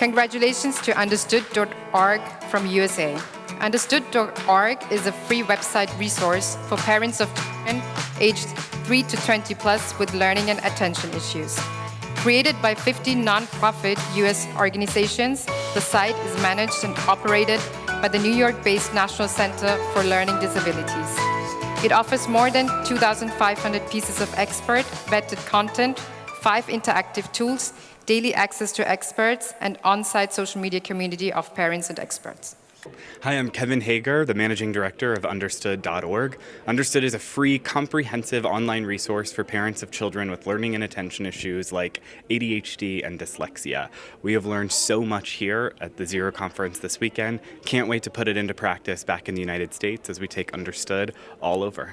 Congratulations to Understood.org from USA. Understood.org is a free website resource for parents of children aged 3 to 20 plus with learning and attention issues. Created by 50 non-profit US organizations, the site is managed and operated by the New York-based National Center for Learning Disabilities. It offers more than 2,500 pieces of expert vetted content, five interactive tools, daily access to experts, and on-site social media community of parents and experts. Hi, I'm Kevin Hager, the Managing Director of Understood.org. Understood is a free, comprehensive online resource for parents of children with learning and attention issues like ADHD and dyslexia. We have learned so much here at the Zero Conference this weekend. Can't wait to put it into practice back in the United States as we take Understood all over.